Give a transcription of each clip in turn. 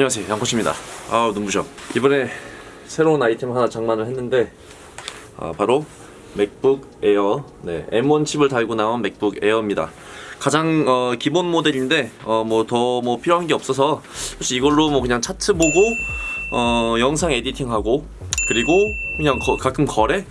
안녕하세요. 양코치입니다. 아우 눈부셔. 이번에 새로운 아이템 하나 장만을 했는데 아, 바로 맥북 에어. 네, M1 칩을 달고 나온 맥북 에어입니다. 가장 어, 기본 모델인데 어, 뭐더뭐 필요한 게 없어서 사실 이걸로 뭐 그냥 차트 보고 어, 영상 editing하고 그리고 그냥 거- 가끔 거래?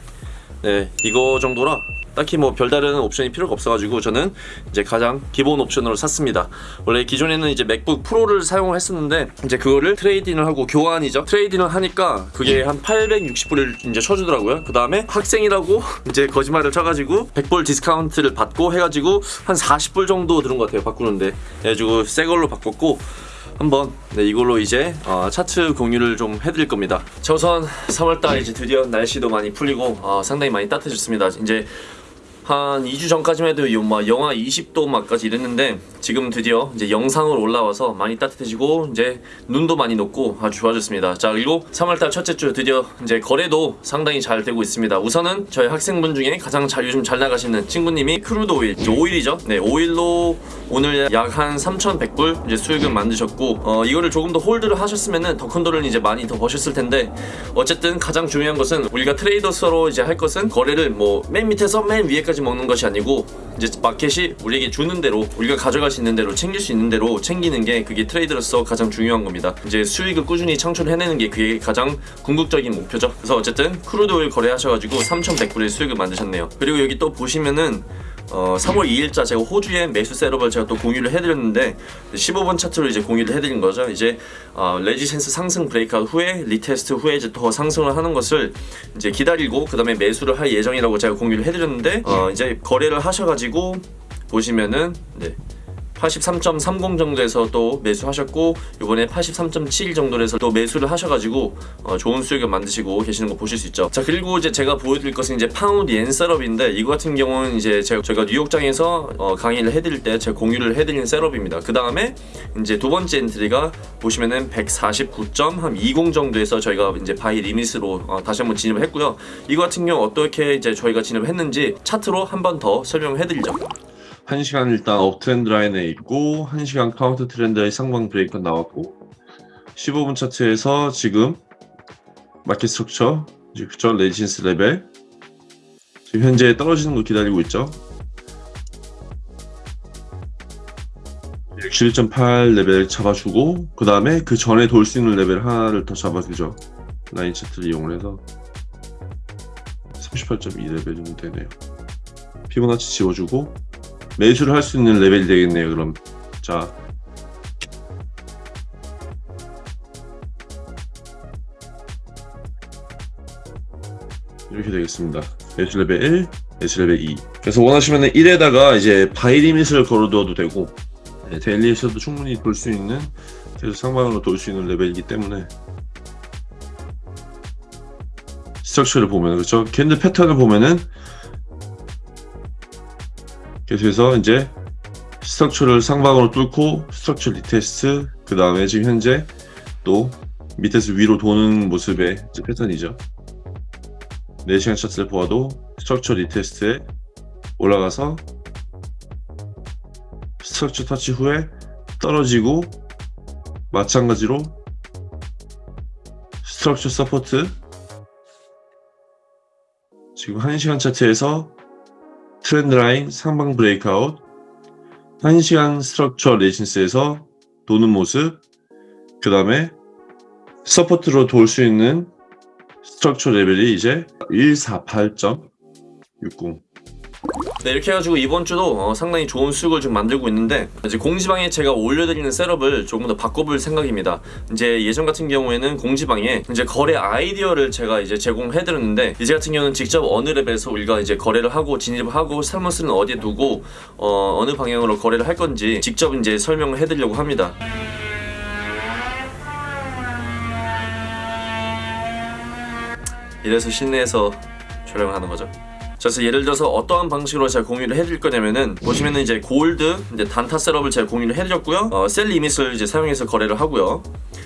네 이거 정도라 딱히 뭐 별다른 옵션이 필요가 없어가지고 저는 이제 가장 기본 옵션으로 샀습니다. 원래 기존에는 이제 맥북 프로를 사용을 했었는데 이제 그거를 trade-in을 하고 교환이죠. trade-in을 하니까 그게 한 860불을 이제 쳐주더라고요. 그 다음에 학생이라고 이제 거짓말을 쳐가지고 100불 디스카운트를 받고 해가지고 한 40불 정도 들은 것 같아요. 바꾸는데 그래가지고 새 걸로 바꿨고 한번 네, 이걸로 이제 어, 차트 공유를 좀 해드릴 겁니다. 자, 우선 3월달 이제 드디어 날씨도 많이 풀리고 어, 상당히 많이 따뜻해졌습니다. 이제 한 2주 전까지만 해도 영하 20도 막까지 이랬는데 지금 드디어 이제 영상으로 올라와서 많이 따뜻해지고 이제 눈도 많이 녹고 아주 좋아졌습니다. 자 그리고 3월달 첫째 주 드디어 이제 거래도 상당히 잘 되고 있습니다. 우선은 저희 학생분 중에 가장 잘 요즘 잘 나가시는 친구님이 crude oil, 오일이죠. 네 오일로 오늘 약 한 3,100불 이제 수익을 만드셨고 어, 이거를 조금 더 hold를 하셨으면은 더 큰 돈을 이제 많이 더 버셨을 텐데 어쨌든 가장 중요한 것은 우리가 traders로 이제 할 것은 거래를 뭐 맨 밑에서 맨 위에까지 먹는 것이 아니고 이제 마켓이 우리에게 주는 대로 우리가 가져갈 수 있는 대로 챙길 수 있는 대로 챙기는 게 그게 trader로서 가장 중요한 겁니다. 이제 수익을 꾸준히 창출해내는 게 그게 가장 궁극적인 목표죠. 그래서 어쨌든 crude oil 거래하셔가지고 3,100불의 수익을 만드셨네요. 그리고 여기 또 보시면은 어, 3월 2일자 제가 호주의 매수 setup을 제가 또 공유를 해드렸는데 15분 차트로 이제 공유를 해드린 거죠. 이제 어, resistance 상승 breakout 후에 retest 후에 이제 더 상승을 하는 것을 이제 기다리고 그 다음에 매수를 할 예정이라고 제가 공유를 해드렸는데 어, 이제 거래를 하셔가지고 보시면은 네. 83.30 정도에서 또 매수하셨고 이번에 83.7 정도에서 또 매수를 하셔가지고 어, 좋은 수익을 만드시고 계시는 거 보실 수 있죠. 자 그리고 이제 제가 보여드릴 것은 이제 파운드 엔 setup인데 이거 같은 경우는 이제 제가, 제가 뉴욕장에서 어, 강의를 해드릴 때 제가 공유를 해드리는 setup입니다. 그 다음에 이제 두 번째 entry가 보시면은 149.20 정도에서 저희가 이제 buy limit으로 어, 다시 한번 진입을 했고요. 이거 같은 경우 어떻게 이제 저희가 진입을 했는지 차트로 한 번 더 설명을 해드리죠. 1시간 일단 uptrend line에 있고 1시간 counter trend의 상방 브레이크 나왔고 15분 차트에서 지금 market structure 그쵸 resistance 레벨 지금 현재 떨어지는 거 기다리고 있죠? 61.8 레벨 잡아주고 그 다음에 그 전에 돌 수 있는 레벨 하나를 더 잡아주죠. 라인 차트를 이용해서 38.2 레벨 정도 되네요. 피보나치 지워주고 매수를 할 수 있는 레벨이 되겠네요 그럼. 자. 이렇게 되겠습니다. 매수 레벨 1 매수 레벨 2 그래서 원하시면 1에다가 이제 buy limit을 걸어두어도 되고 네, daily에서도 충분히 돌 수 있는 계속 상방으로 돌 수 있는 레벨이기 때문에. structure를 보면 그렇죠? 캔들 패턴을 보면은 계속해서 이제 structure를 상방으로 뚫고 structure retest 그 다음에 지금 현재 또 밑에서 위로 도는 모습의 패턴이죠. 4시간 차트를 보아도 structure retest에 올라가서 structure 터치 후에 떨어지고 마찬가지로 structure support 지금 1시간 차트에서 trend line 상방 breakout 1시간 structure resistance에서 도는 모습 그 다음에 support로 돌 수 있는 structure 레벨이 이제 148.60 네 이렇게 해가지고 이번 주도 어, 상당히 좋은 수익을 좀 만들고 있는데 이제 공지방에 제가 올려드리는 setup을 조금 더 바꿔볼 생각입니다. 이제 예전 같은 경우에는 공지방에 이제 거래 아이디어를 제가 이제 제공해드렸는데 이제 같은 경우는 직접 어느 레벨에서 우리가 이제 거래를 하고 진입을 하고 살머스는 어디에 두고 어, 어느 방향으로 거래를 할 건지 직접 이제 설명을 해드리려고 합니다. 이래서 실내에서 촬영을 하는 거죠. 그래서 예를 들어서 어떠한 방식으로 제가 공유를 해드릴 거냐면은 보시면은 이제 골드 이제 단타 셋업을 제가 공유를 해드렸고요. 어, 셀 리밋을 이제 사용해서 거래를 하고요.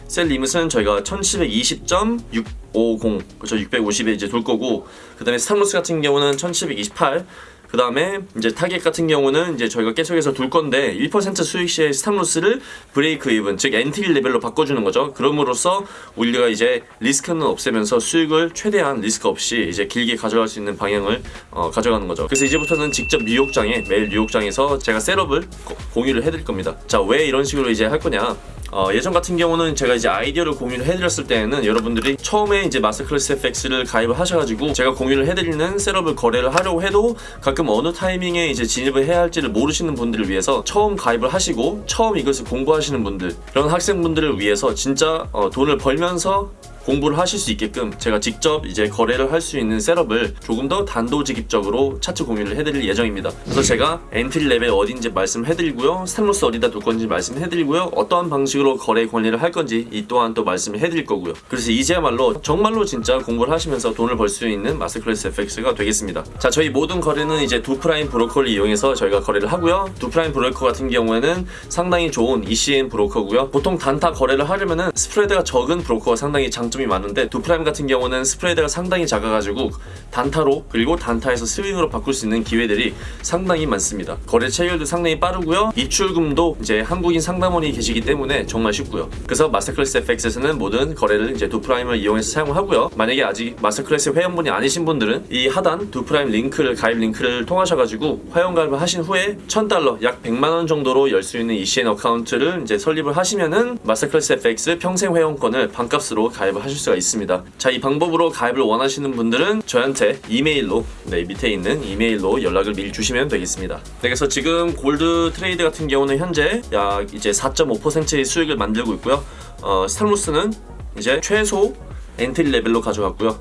셀 리밋은 저희가 1720.650 그렇죠 650에 이제 돌 거고 그 다음에 stop loss 같은 경우는 1728 그 다음에 이제 타겟 같은 경우는 이제 저희가 계속해서 둘 건데 1% 수익 시에 stop loss를 break even 즉 entry 레벨로 바꿔주는 거죠. 그럼으로써 우리가 이제 리스크는 없애면서 수익을 최대한 리스크 없이 이제 길게 가져갈 수 있는 방향을 어, 가져가는 거죠. 그래서 이제부터는 직접 뉴욕장에 매일 뉴욕장에서 제가 setup을 거- 공유를 해드릴 겁니다. 자 왜 이런 식으로 이제 할 거냐? 어, 예전 같은 경우는 제가 이제 아이디어를 공유를 해드렸을 때에는 여러분들이 처음에 이제 Masterclass FX를 가입을 하셔가지고 제가 공유를 해드리는 setup을 거래를 하려고 해도 가끔 어느 타이밍에 이제 진입을 해야 할지를 모르시는 분들을 위해서 처음 가입을 하시고 처음 이것을 공부하시는 분들 그런 학생분들을 위해서 진짜 어, 돈을 벌면서 공부를 하실 수 있게끔 제가 직접 이제 거래를 할 수 있는 setup을 조금 더 단도직입적으로 차트 공유를 해드릴 예정입니다. 그래서 제가 entry 레벨 어딘지 말씀해드리고요, stop loss 어디다 둘 건지 말씀해드리고요, 어떠한 방식으로 거래 관리를 할 건지 이 또한 또 말씀을 해드릴 거고요. 그래서 이제야말로 정말로 진짜 공부를 하시면서 돈을 벌 수 있는 Masterclass FX가 되겠습니다. 자, 저희 모든 거래는 이제 Doo Prime 브로커를 이용해서 저희가 거래를 하고요. Doo Prime 브로커 같은 경우에는 상당히 좋은 ECN 브로커고요. 보통 단타 거래를 하려면은 스프레드가 적은 브로커가 상당히 장점 이 많은데 Doo Prime 같은 경우는 스프레드가 상당히 작아가지고 단타로 그리고 단타에서 스윙으로 바꿀 수 있는 기회들이 상당히 많습니다. 거래 체결도 상당히 빠르고요. 입출금도 이제 한국인 상담원이 계시기 때문에 정말 쉽고요. 그래서 Masterclass FX에서는 모든 거래를 이제 Doo Prime을 이용해서 사용하고요. 만약에 아직 Masterclass 회원분이 아니신 분들은 이 하단 Doo Prime 링크를 가입 링크를 통하셔가지고 회원 가입을 하신 후에 1000달러 약 100만 원 정도로 열 수 있는 ECN account를 이제 설립을 하시면은 Masterclass FX 평생 회원권을 반값으로 가입을 하실 수가 있습니다. 자, 이 방법으로 가입을 원하시는 분들은 저한테 이메일로 네, 밑에 있는 이메일로 연락을 미리 주시면 되겠습니다. 네, 그래서 지금 gold trade 같은 경우는 현재 약 이제 4.5%의 수익을 만들고 있고요. 어, stop loss는 이제 최소 entry 레벨로 가져갔고요.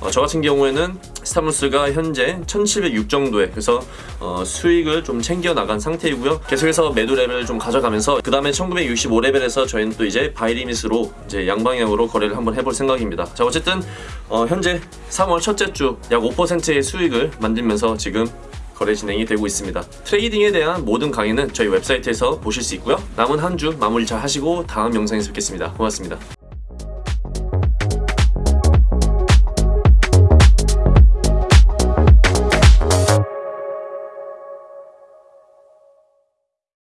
어, 저 같은 경우에는 stop loss가 현재 1706 정도에 그래서 어, 수익을 좀 챙겨 나간 상태이고요. 계속해서 매도 레벨을 좀 가져가면서 그 다음에 1965 레벨에서 저희는 또 이제 buy limit으로 이제 양방향으로 거래를 한번 해볼 생각입니다. 자 어쨌든 어, 현재 3월 첫째 주 약 5%의 수익을 만들면서 지금 거래 진행이 되고 있습니다. trading에 대한 모든 강의는 저희 웹사이트에서 보실 수 있고요. 남은 한 주 마무리 잘 하시고 다음 영상에서 뵙겠습니다. 고맙습니다.